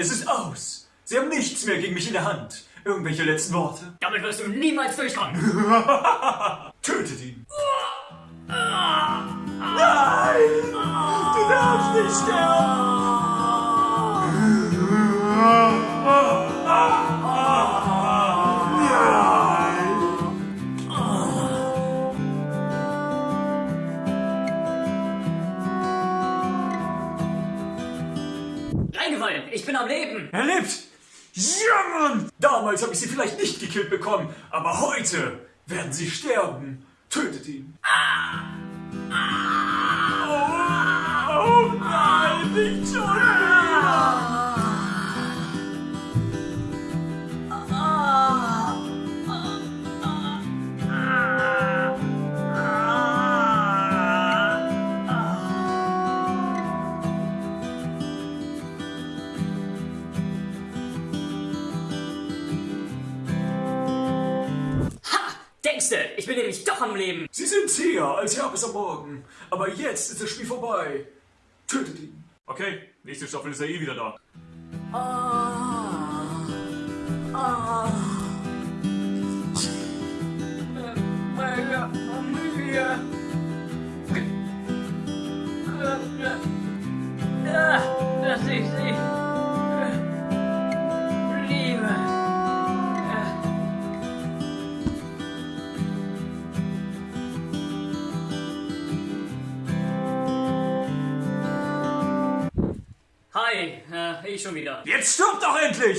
Es ist aus. Sie haben nichts mehr gegen mich in der Hand. Irgendwelche letzten Worte? Damit wirst du niemals durchkommen. Tötet ihn. Nein! Du darfst nicht sterben! Reingefallen, ich bin am Leben. Er lebt! Ja, Mann! Damals habe ich sie vielleicht nicht gekillt bekommen, aber heute werden sie sterben. Tötet ihn. Oh, oh nein, nicht schon Denkste, ich bin nämlich doch am Leben. Sie sind zäher als Herpes am Morgen, aber jetzt ist das Spiel vorbei. Tötet ihn. Okay, nächste Staffel ist ja eh wieder da. Meine Familie. Dass ich sie Hi, äh, ich schon wieder. Jetzt stirbt doch endlich!